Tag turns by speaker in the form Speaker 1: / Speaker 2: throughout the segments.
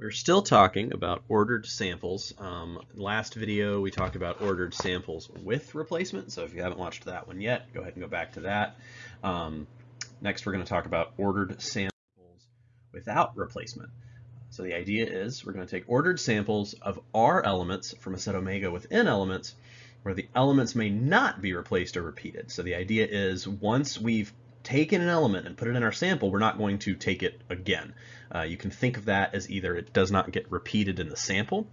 Speaker 1: We're still talking about ordered samples. Um, last video we talked about ordered samples with replacement, so if you haven't watched that one yet, go ahead and go back to that. Um, next we're going to talk about ordered samples without replacement. So the idea is we're going to take ordered samples of R elements from a set omega with N elements where the elements may not be replaced or repeated. So the idea is once we've taken an element and put it in our sample, we're not going to take it again. Uh, you can think of that as either it does not get repeated in the sample.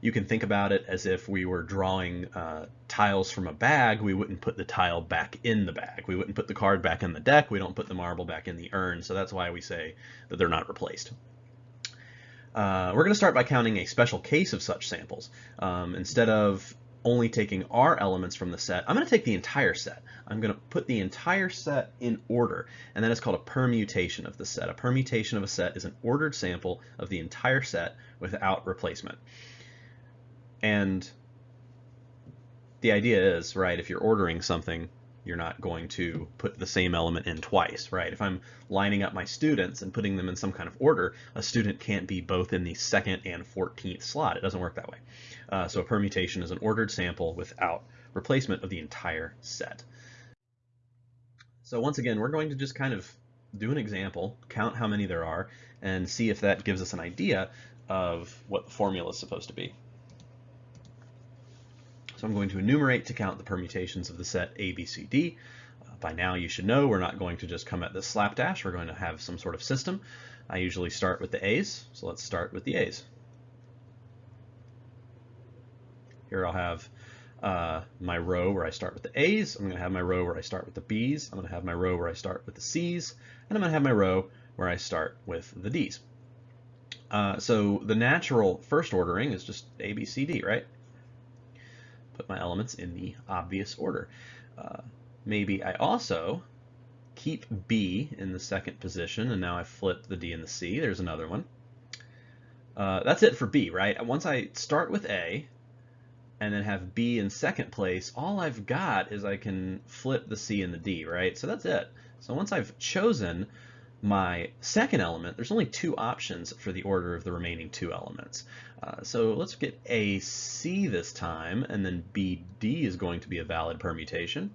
Speaker 1: You can think about it as if we were drawing uh, tiles from a bag, we wouldn't put the tile back in the bag. We wouldn't put the card back in the deck, we don't put the marble back in the urn, so that's why we say that they're not replaced. Uh, we're going to start by counting a special case of such samples. Um, instead of only taking R elements from the set, I'm going to take the entire set. I'm going to put the entire set in order, and that is called a permutation of the set. A permutation of a set is an ordered sample of the entire set without replacement. And the idea is, right, if you're ordering something, you're not going to put the same element in twice, right? If I'm lining up my students and putting them in some kind of order, a student can't be both in the second and 14th slot. It doesn't work that way. Uh, so a permutation is an ordered sample without replacement of the entire set. So once again, we're going to just kind of do an example, count how many there are, and see if that gives us an idea of what the formula is supposed to be. So I'm going to enumerate to count the permutations of the set A, B, C, D. Uh, by now you should know we're not going to just come at this slapdash, we're going to have some sort of system. I usually start with the A's, so let's start with the A's. Here I'll have uh, my row where I start with the A's, I'm going to have my row where I start with the B's, I'm going to have my row where I start with the C's, and I'm going to have my row where I start with the D's. Uh, so the natural first ordering is just A, B, C, D, right? Put my elements in the obvious order. Uh, maybe I also keep B in the second position, and now I flip the D and the C. There's another one. Uh, that's it for B, right? Once I start with A and then have B in second place, all I've got is I can flip the C and the D, right? So that's it. So once I've chosen my second element, there's only two options for the order of the remaining two elements. Uh, so let's get AC this time, and then BD is going to be a valid permutation,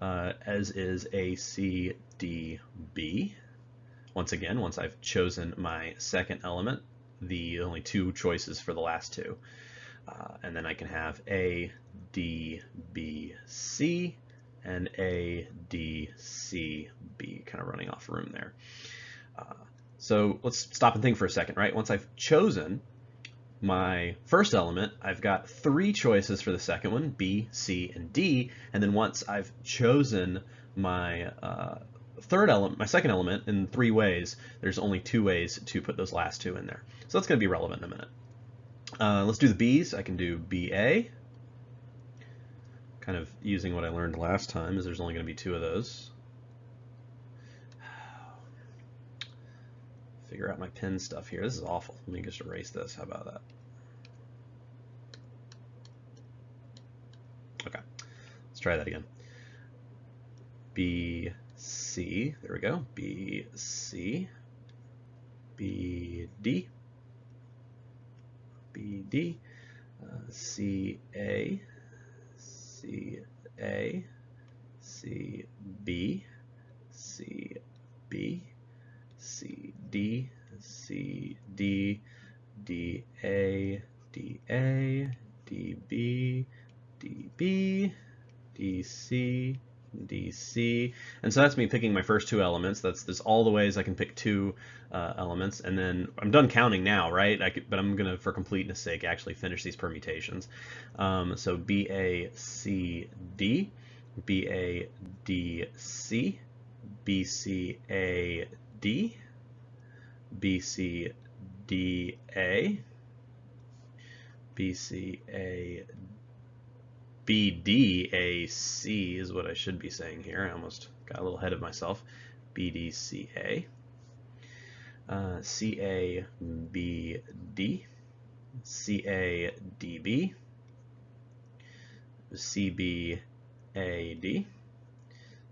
Speaker 1: uh, as is ACDB. Once again, once I've chosen my second element, the only two choices for the last two. Uh, and then I can have A, D, B, C, and A, D, C, B, kind of running off room there. Uh, so let's stop and think for a second, right? Once I've chosen my first element, I've got three choices for the second one, B, C, and D. And then once I've chosen my uh, third element, my second element in three ways, there's only two ways to put those last two in there. So that's going to be relevant in a minute. Uh, let's do the B's. I can do BA, kind of using what I learned last time is there's only going to be two of those. Figure out my pin stuff here. This is awful. Let me just erase this. How about that? Okay, let's try that again. B, C, there we go. B, C, B, D, B, D, uh, C, A, C A, C B, C B, C D, C D, D A, D A, D B, D B, D C, DC. And so that's me picking my first two elements. That's, that's all the ways I can pick two uh, elements. And then I'm done counting now, right? Could, but I'm going to, for completeness sake, actually finish these permutations. Um, so BACD, BADC, BCAD, BCDA, BCAD, BDAC is what I should be saying here. I almost got a little ahead of myself. BDCA. Uh, CABD. CADB. CBAD.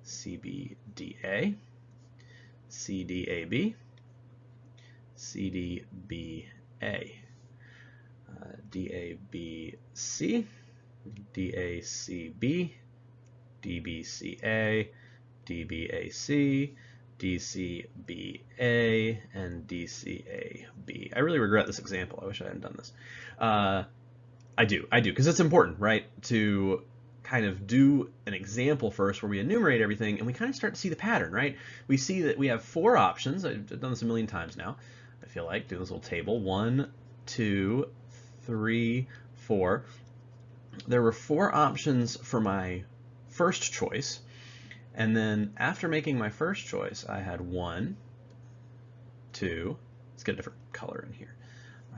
Speaker 1: CBDA. CDAB. CDBA. A. Uh, DABC, DACB, DBCA, DBAC, DCBA, and DCAB. I really regret this example. I wish I hadn't done this. Uh, I do, I do, because it's important, right, to kind of do an example first where we enumerate everything and we kind of start to see the pattern, right? We see that we have four options. I've done this a million times now. I feel like doing this little table. One, two, three, four. There were four options for my first choice. And then after making my first choice, I had one, two, let's get a different color in here.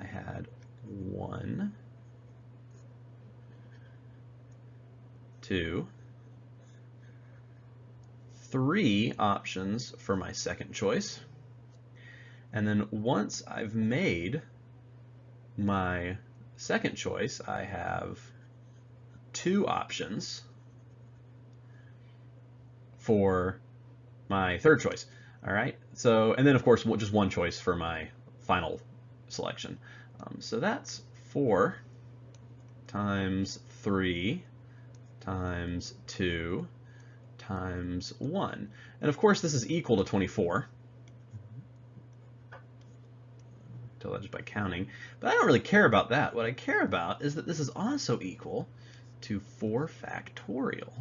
Speaker 1: I had one, two, three options for my second choice. And then once I've made my second choice, I have two options for my third choice. All right, so, and then of course, just one choice for my final selection. Um, so that's four times three times 2 times 1. And of course this is equal to 24. Tell that just by counting. But I don't really care about that. What I care about is that this is also equal to 4 factorial.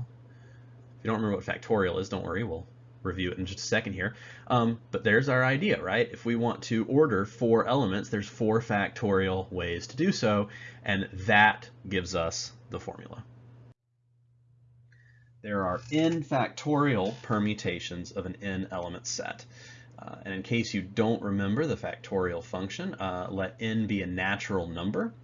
Speaker 1: If you don't remember what factorial is, don't worry, we'll review it in just a second here. Um, but there's our idea, right? If we want to order four elements, there's four factorial ways to do so, and that gives us the formula. There are n factorial permutations of an n element set. Uh, and in case you don't remember the factorial function, uh, let n be a natural number.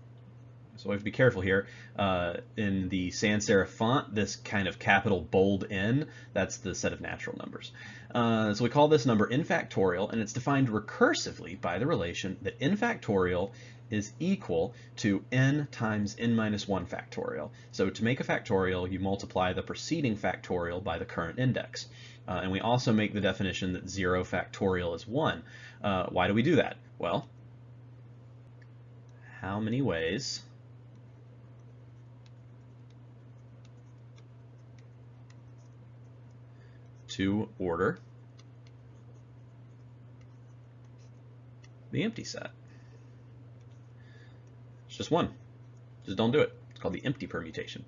Speaker 1: So we have to be careful here. Uh, in the sans serif font, this kind of capital bold N, that's the set of natural numbers. Uh, so we call this number n factorial, and it's defined recursively by the relation that n factorial is equal to n times n minus 1 factorial. So to make a factorial, you multiply the preceding factorial by the current index. Uh, and we also make the definition that 0 factorial is 1. Uh, why do we do that? Well, how many ways to order the empty set? It's just one. Just don't do it. It's called the empty permutation.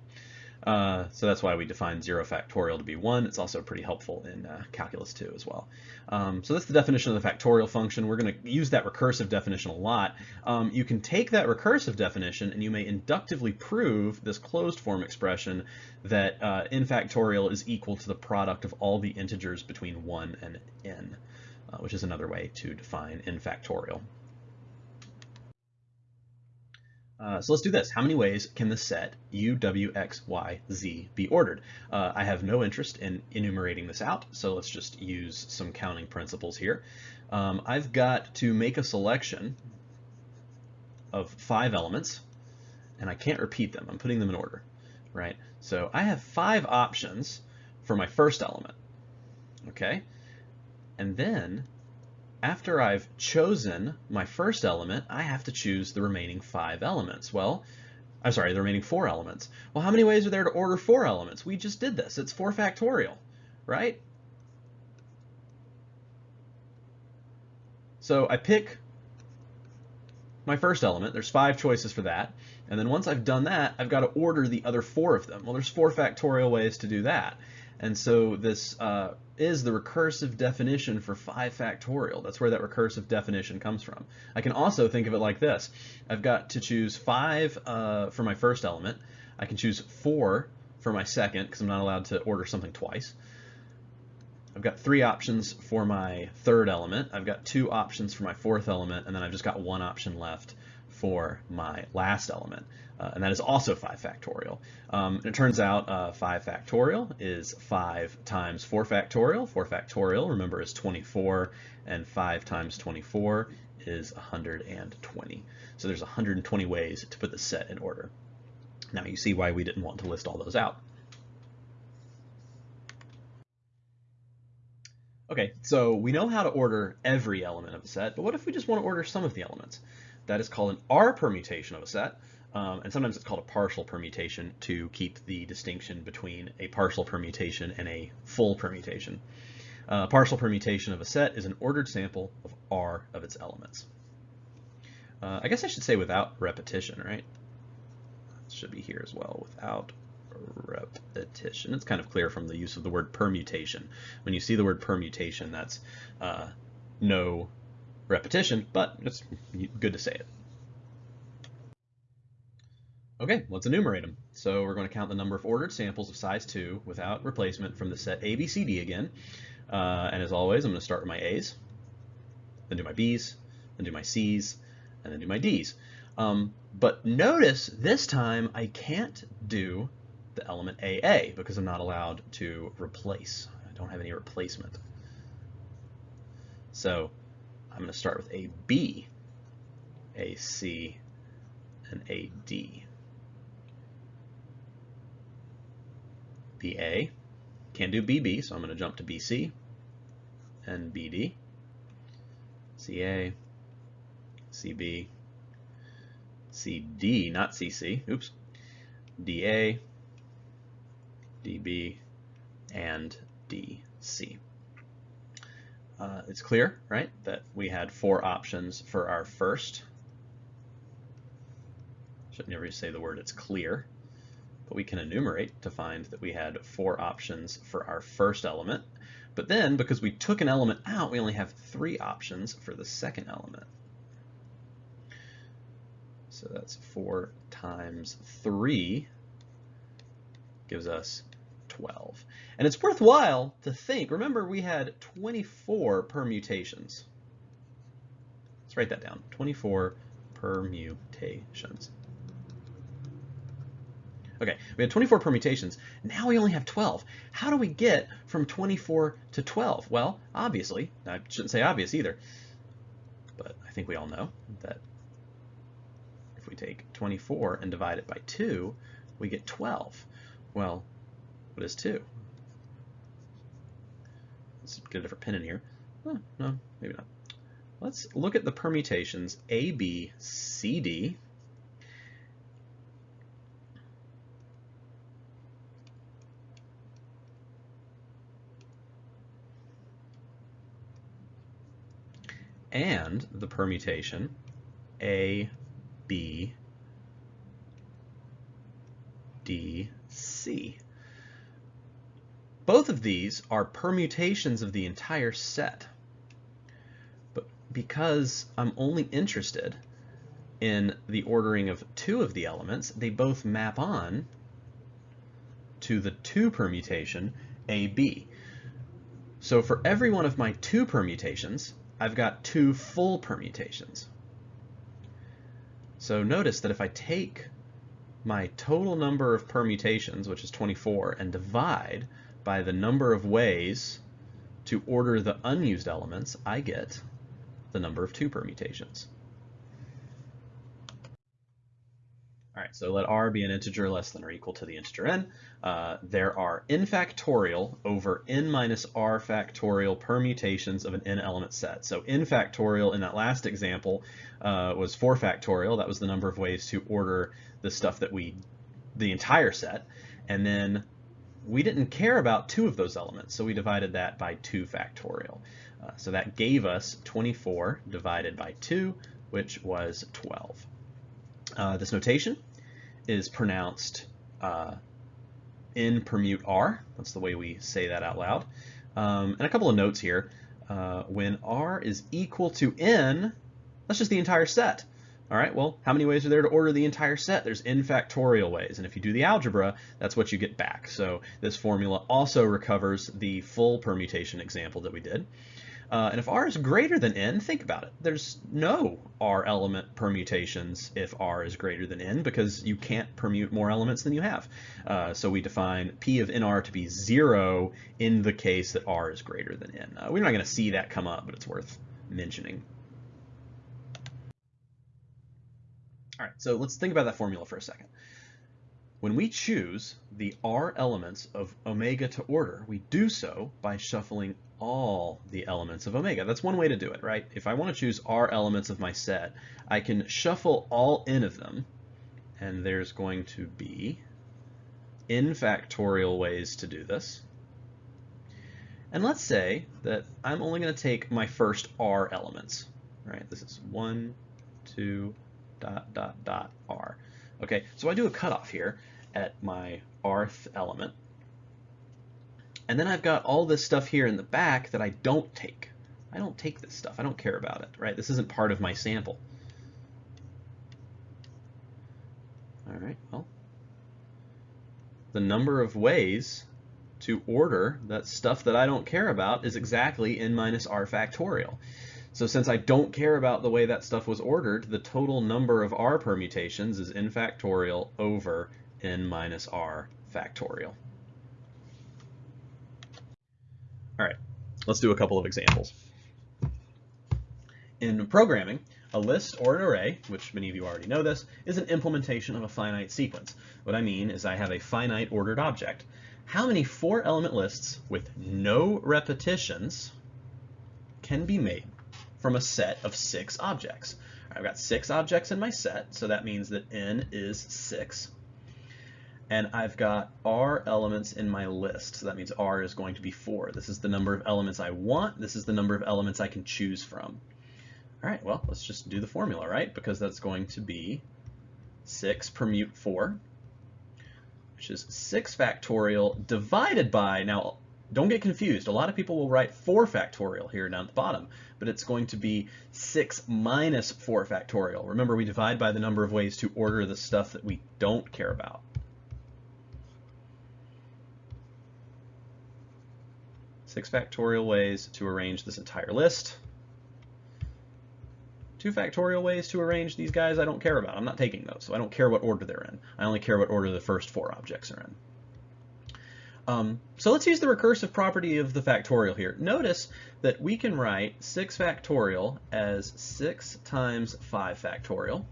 Speaker 1: Uh, so that's why we define 0 factorial to be 1. It's also pretty helpful in uh, calculus 2 as well. Um, so that's the definition of the factorial function. We're going to use that recursive definition a lot. Um, you can take that recursive definition and you may inductively prove this closed form expression that uh, n factorial is equal to the product of all the integers between 1 and n, uh, which is another way to define n factorial. Uh, so let's do this. How many ways can the set u, w, x, y, z be ordered? Uh, I have no interest in enumerating this out, so let's just use some counting principles here. Um, I've got to make a selection of five elements, and I can't repeat them. I'm putting them in order, right? So I have five options for my first element, okay? And then after I've chosen my first element, I have to choose the remaining five elements. Well, I'm sorry, the remaining four elements. Well, how many ways are there to order four elements? We just did this. It's 4 factorial, right? So I pick my first element. There's five choices for that. And then once I've done that, I've got to order the other four of them. Well, there's four factorial ways to do that. And so this uh, is the recursive definition for 5 factorial. That's where that recursive definition comes from. I can also think of it like this. I've got to choose 5 uh, for my first element. I can choose 4 for my second, because I'm not allowed to order something twice. I've got three options for my third element. I've got two options for my fourth element, and then I've just got one option left for my last element. Uh, and that is also 5 factorial. Um, it turns out uh, 5 factorial is 5 times 4 factorial. 4 factorial, remember, is 24, and 5 times 24 is 120. So there's 120 ways to put the set in order. Now you see why we didn't want to list all those out. Okay, so we know how to order every element of a set, but what if we just want to order some of the elements? That is called an R permutation of a set. Um, and sometimes it's called a partial permutation to keep the distinction between a partial permutation and a full permutation. Uh, partial permutation of a set is an ordered sample of R of its elements. Uh, I guess I should say without repetition, right? It should be here as well, without repetition. It's kind of clear from the use of the word permutation. When you see the word permutation, that's uh, no repetition, but it's good to say it. Okay, let's enumerate them. So we're going to count the number of ordered samples of size 2 without replacement from the set ABCD again. Uh, and as always, I'm going to start with my A's, then do my B's, then do my C's, and then do my D's. Um, but notice this time I can't do the element AA because I'm not allowed to replace. I don't have any replacement. So I'm going to start with a B, a C, and a D. BA, can't do BB, so I'm going to jump to BC and BD, CA, CB, CD, not CC, oops, DA, DB, and DC. Uh, it's clear, right, that we had four options for our first. Should never say the word it's clear, but we can enumerate to find that we had four options for our first element. But then, because we took an element out, we only have three options for the second element. So that's 4 times 3 gives us 12. And it's worthwhile to think, remember we had 24 permutations. Let's write that down, 24 permutations. Okay, we had 24 permutations. Now we only have 12. How do we get from 24 to 12? Well, obviously, I shouldn't say obvious either, but I think we all know that if we take 24 and divide it by 2, we get 12. Well, what is 2? Let's get a different pen in here. Oh, no, maybe not. Let's look at the permutations A, B, C, D. and the permutation A, B, D, C. Both of these are permutations of the entire set. But because I'm only interested in the ordering of two of the elements, they both map on to the 2 permutation AB. So for every one of my 2 permutations, I've got two full permutations. So notice that if I take my total number of permutations, which is 24, and divide by the number of ways to order the unused elements, I get the number of two permutations. All right, so let r be an integer less than or equal to the integer n. Uh, there are n factorial over n minus r factorial permutations of an n element set. So n factorial in that last example uh, was 4 factorial. That was the number of ways to order the stuff that we, the entire set. And then we didn't care about two of those elements, so we divided that by 2 factorial. Uh, so that gave us 24 divided by 2, which was 12. Uh, this notation is pronounced uh, in permute R. That's the way we say that out loud. Um, and a couple of notes here. Uh, when R is equal to n, that's just the entire set. All right, well, how many ways are there to order the entire set? There's n factorial ways, and if you do the algebra, that's what you get back. So this formula also recovers the full permutation example that we did. Uh, and if r is greater than n, think about it. There's no r element permutations if r is greater than n because you can't permute more elements than you have. Uh, so we define p of nr to be 0 in the case that r is greater than n. Uh, we're not going to see that come up, but it's worth mentioning. All right, so let's think about that formula for a second. When we choose the R elements of omega to order, we do so by shuffling all the elements of omega. That's one way to do it, right? If I want to choose R elements of my set, I can shuffle all n of them, and there's going to be n factorial ways to do this. And let's say that I'm only going to take my first R elements, right? This is 1, 2, dot, dot, dot, R. Okay, so I do a cutoff here at my rth element. And then I've got all this stuff here in the back that I don't take. I don't take this stuff. I don't care about it, right? This isn't part of my sample. All right, well, the number of ways to order that stuff that I don't care about is exactly n minus r factorial. So since I don't care about the way that stuff was ordered, the total number of r permutations is n factorial over n minus r factorial. All right, let's do a couple of examples. In programming, a list or an array, which many of you already know this, is an implementation of a finite sequence. What I mean is I have a finite ordered object. How many four element lists with no repetitions can be made from a set of six objects? I've got six objects in my set, so that means that n is six. And I've got r elements in my list, so that means r is going to be four. This is the number of elements I want. This is the number of elements I can choose from. All right, well, let's just do the formula, right? Because that's going to be 6 permute 4, which is 6 factorial divided by, now don't get confused, a lot of people will write 4 factorial here down at the bottom, but it's going to be 6 minus 4 factorial. Remember, we divide by the number of ways to order the stuff that we don't care about. Six factorial ways to arrange this entire list. Two factorial ways to arrange these guys I don't care about. I'm not taking those, so I don't care what order they're in. I only care what order the first four objects are in. Um, so let's use the recursive property of the factorial here. Notice that we can write 6 factorial as 6 times 5 factorial.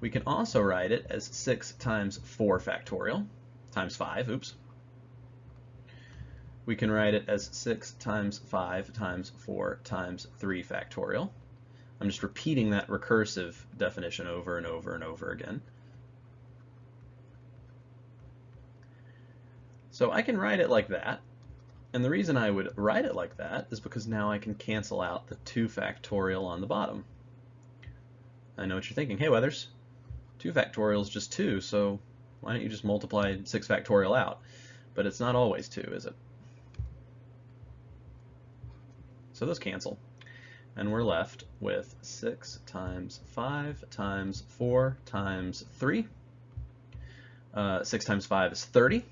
Speaker 1: We can also write it as 6 times 4 factorial, times 5, oops. We can write it as 6 times 5 times 4 times 3 factorial. I'm just repeating that recursive definition over and over and over again. So I can write it like that. And the reason I would write it like that is because now I can cancel out the 2 factorial on the bottom. I know what you're thinking. Hey, Weathers, 2 factorial is just 2, so why don't you just multiply 6 factorial out? But it's not always 2, is it? So those cancel and we're left with 6 times 5 times 4 times 3. Uh, 6 times 5 is 30.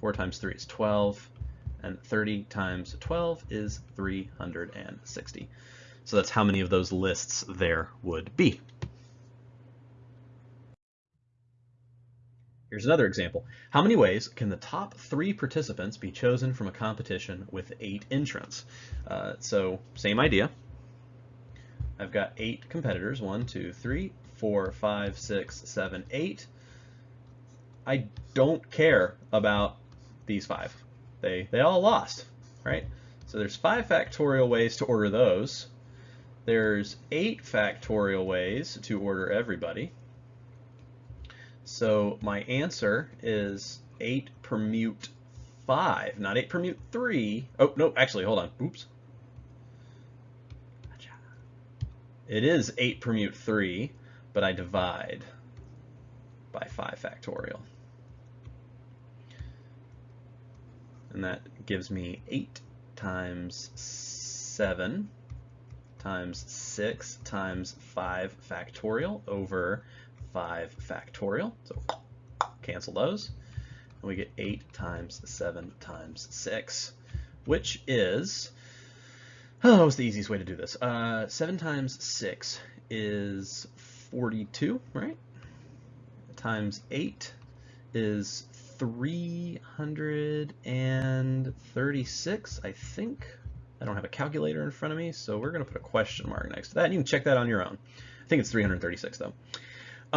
Speaker 1: 4 times 3 is 12. And 30 times 12 is 360. So that's how many of those lists there would be. Here's another example. How many ways can the top three participants be chosen from a competition with eight entrants? Uh, so same idea. I've got eight competitors, one, two, three, four, five, six, seven, eight. I don't care about these five. They, they all lost, right? So there's five factorial ways to order those. There's eight factorial ways to order everybody. So my answer is 8 permute 5, not 8 permute 3. Oh, no, actually, hold on. Oops. It is 8 permute 3, but I divide by 5 factorial. And that gives me 8 times 7 times 6 times 5 factorial over 5 factorial. So cancel those. And we get 8 times 7 times 6, which is, oh, what's the easiest way to do this? Uh, 7 times 6 is 42, right? Times 8 is 336, I think. I don't have a calculator in front of me, so we're going to put a question mark next to that. And You can check that on your own. I think it's 336, though.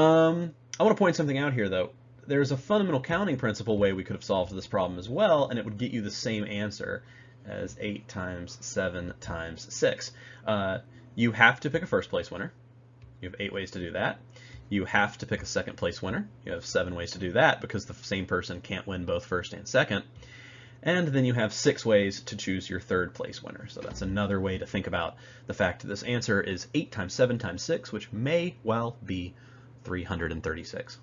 Speaker 1: Um, I want to point something out here, though. there's a fundamental counting principle way we could have solved this problem as well, and it would get you the same answer as 8 times 7 times 6. Uh, you have to pick a first place winner. You have eight ways to do that. You have to pick a second place winner. You have seven ways to do that because the same person can't win both first and second. And then you have six ways to choose your third place winner. So that's another way to think about the fact that this answer is 8 times 7 times 6, which may well be 336.